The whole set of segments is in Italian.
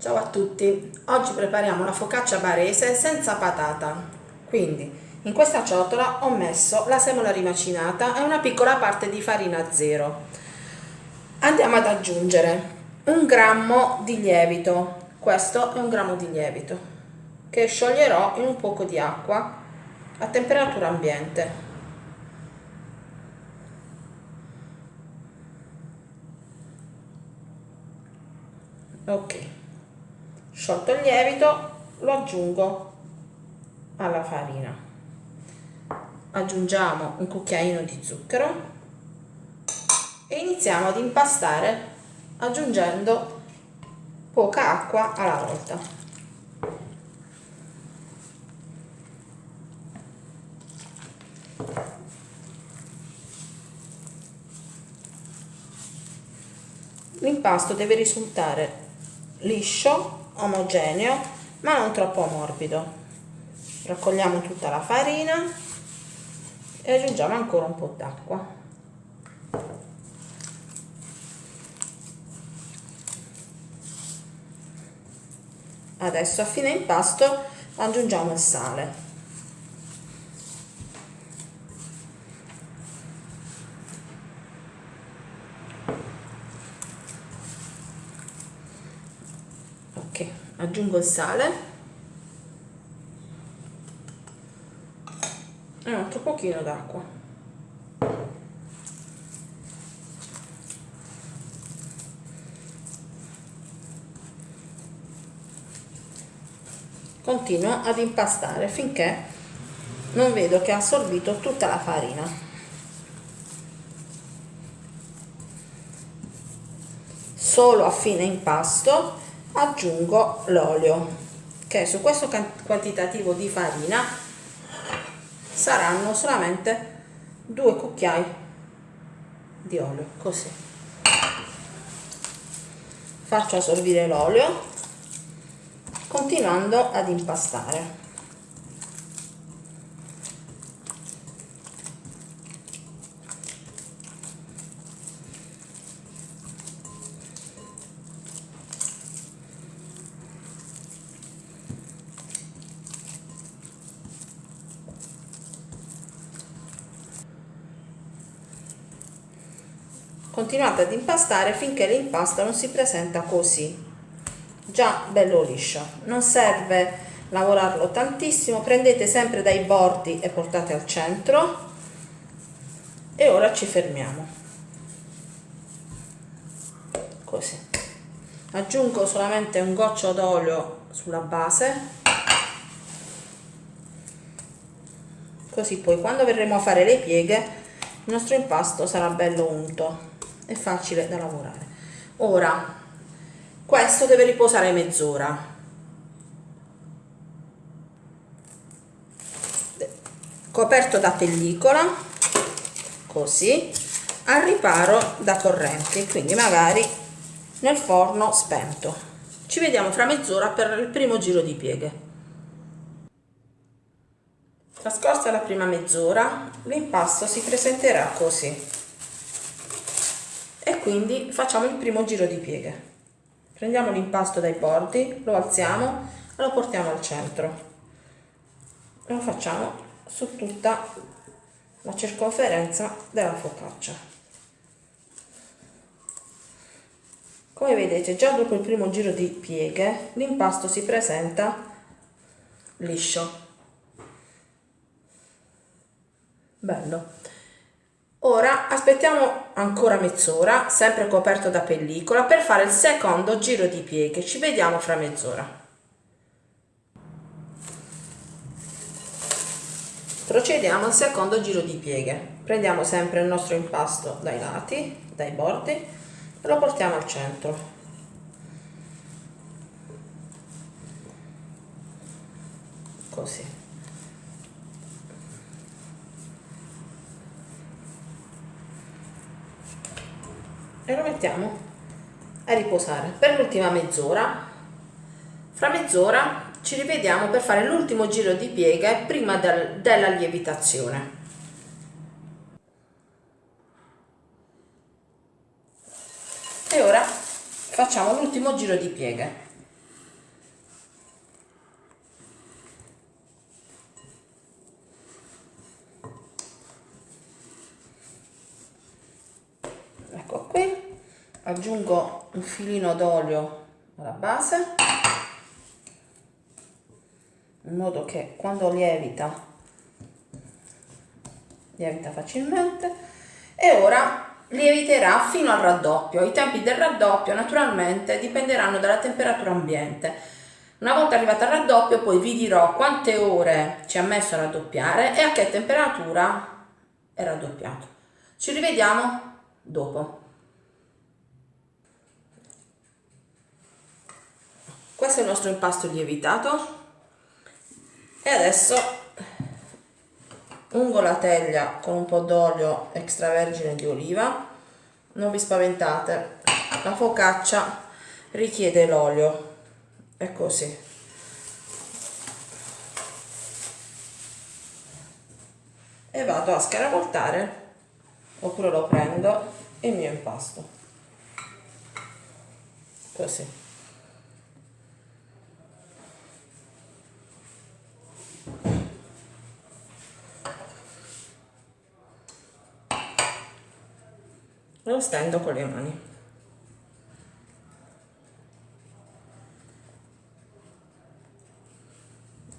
Ciao a tutti, oggi prepariamo la focaccia barese senza patata. Quindi in questa ciotola ho messo la semola rimacinata e una piccola parte di farina zero. Andiamo ad aggiungere un grammo di lievito, questo è un grammo di lievito, che scioglierò in un poco di acqua a temperatura ambiente. Ok sciolto il lievito lo aggiungo alla farina. Aggiungiamo un cucchiaino di zucchero e iniziamo ad impastare aggiungendo poca acqua alla volta. L'impasto deve risultare liscio omogeneo ma non troppo morbido. Raccogliamo tutta la farina e aggiungiamo ancora un po' d'acqua. Adesso a fine impasto aggiungiamo il sale aggiungo il sale. E un altro pochino d'acqua. Continuo ad impastare finché non vedo che ha assorbito tutta la farina. Solo a fine impasto aggiungo l'olio che su questo quantitativo di farina saranno solamente due cucchiai di olio così. Faccio assorbire l'olio continuando ad impastare continuate ad impastare finché l'impasto non si presenta così. Già bello liscio. Non serve lavorarlo tantissimo. Prendete sempre dai bordi e portate al centro. E ora ci fermiamo. Così. Aggiungo solamente un goccio d'olio sulla base. Così poi quando verremo a fare le pieghe il nostro impasto sarà bello unto è facile da lavorare. Ora questo deve riposare mezz'ora. Coperto da pellicola così al riparo da correnti quindi magari nel forno spento. Ci vediamo fra mezz'ora per il primo giro di pieghe. Trascorsa la prima mezz'ora l'impasto si presenterà così quindi facciamo il primo giro di pieghe. Prendiamo l'impasto dai bordi lo alziamo e lo portiamo al centro. E lo facciamo su tutta la circonferenza della focaccia. Come vedete già dopo il primo giro di pieghe l'impasto si presenta liscio. Bello Ora aspettiamo ancora mezz'ora, sempre coperto da pellicola, per fare il secondo giro di pieghe. Ci vediamo fra mezz'ora. Procediamo al secondo giro di pieghe. Prendiamo sempre il nostro impasto dai lati, dai bordi, e lo portiamo al centro. Così. E lo mettiamo a riposare per l'ultima mezz'ora. Fra mezz'ora ci rivediamo per fare l'ultimo giro di pieghe prima del, della lievitazione. E ora facciamo l'ultimo giro di pieghe aggiungo un filino d'olio alla base in modo che quando lievita lievita facilmente e ora lieviterà fino al raddoppio. I tempi del raddoppio naturalmente dipenderanno dalla temperatura ambiente. Una volta arrivata al raddoppio poi vi dirò quante ore ci ha messo a raddoppiare e a che temperatura è raddoppiato. Ci rivediamo dopo questo è il nostro impasto lievitato. E adesso ungo la teglia con un po' d'olio extravergine di oliva. Non vi spaventate la focaccia richiede l'olio. È così. E vado a scaravoltare oppure lo prendo il mio impasto. Così lo stendo con le mani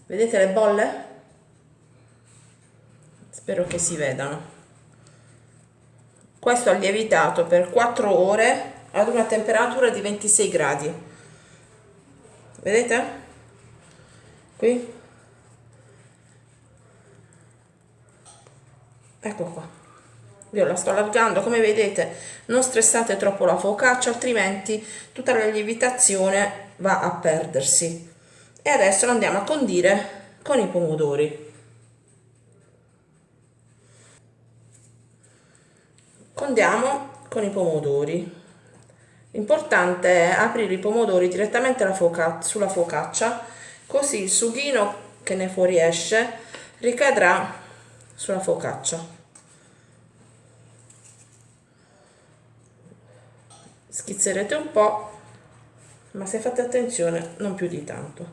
vedete le bolle? spero che si vedano questo ha lievitato per 4 ore ad una temperatura di 26 gradi vedete? qui ecco qua. Io la sto allargando come vedete non stressate troppo la focaccia altrimenti tutta la lievitazione va a perdersi. E adesso lo andiamo a condire con i pomodori. Condiamo con i pomodori. L'importante è aprire i pomodori direttamente sulla focaccia così il sughino che ne fuoriesce ricadrà sulla focaccia. Schizzerete un po' ma se fate attenzione non più di tanto.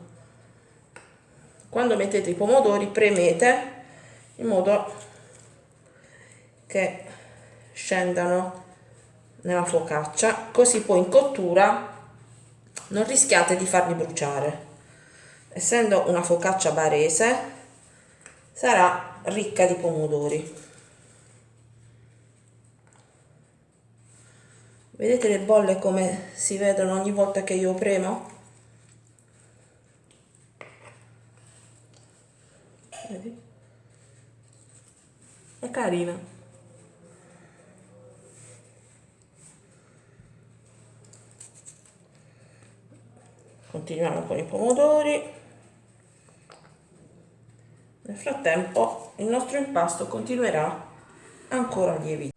Quando mettete i pomodori premete in modo che scendano nella focaccia. Così poi in cottura non rischiate di farli bruciare. Essendo una focaccia barese sarà ricca di pomodori. Vedete le bolle come si vedono ogni volta che io premo? Vedi? è carina. Continuiamo con i pomodori nel frattempo il nostro impasto continuerà ancora a lievitare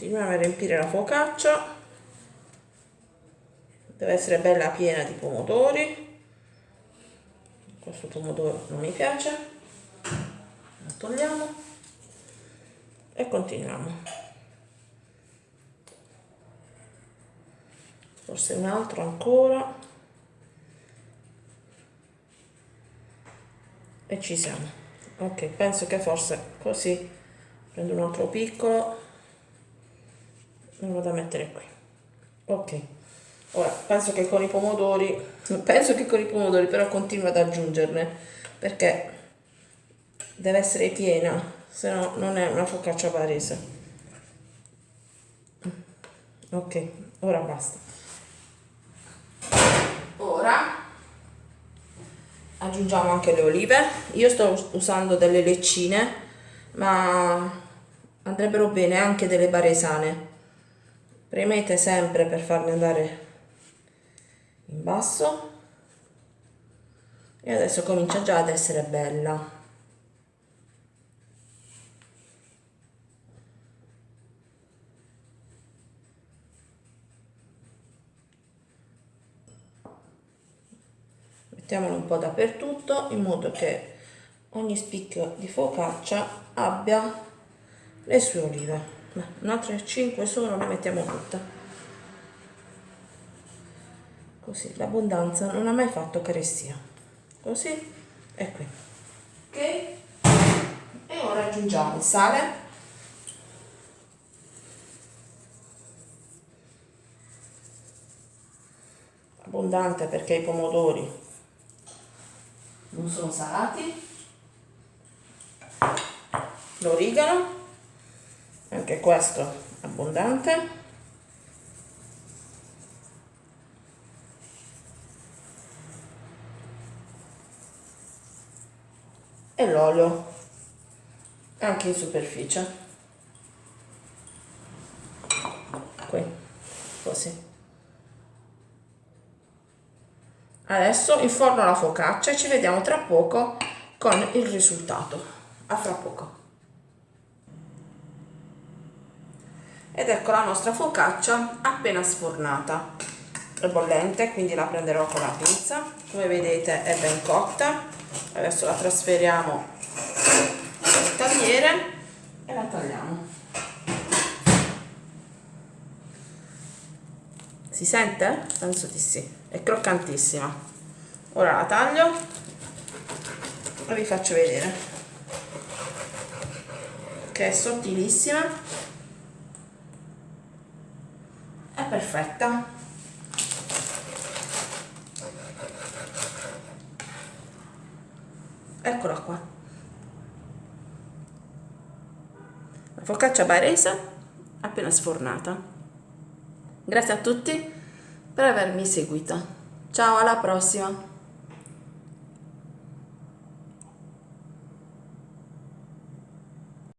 continuiamo a riempire la focaccia. Deve essere bella piena di pomodori. Questo pomodoro non mi piace. Lo togliamo e continuiamo. Forse un altro ancora e ci siamo. Ok penso che forse così. Prendo un altro piccolo. Lo vado a mettere qui. Ok. Ora penso che con i pomodori penso che con i pomodori però continuo ad aggiungerne perché deve essere piena se no non è una focaccia barese ok ora basta ora aggiungiamo anche le olive. Io sto usando delle leccine ma andrebbero bene anche delle baresane premete sempre per farle andare in basso. E adesso comincia già ad essere bella mettiamolo un po' dappertutto in modo che ogni spicchio di focaccia abbia le sue olive. Un'altra 5 sono le mettiamo tutte così l'abbondanza non ha mai fatto carestia così e qui. Ok? E ora aggiungiamo il sale. Abbondante perché i pomodori non sono salati. L'origano anche questo abbondante. E l'olio anche in superficie. Qui così adesso inforno la focaccia e ci vediamo tra poco con il risultato. A fra poco. Ed ecco la nostra focaccia appena sfornata. È bollente quindi la prenderò con la pinza come vedete è ben cotta. Adesso la trasferiamo nel tagliere e la tagliamo si sente? penso di sì. È croccantissima. Ora la taglio. E vi faccio vedere. Che è sottilissima. È perfetta. Eccola qua. La focaccia barese appena sfornata. Grazie a tutti per avermi seguito. Ciao, alla prossima!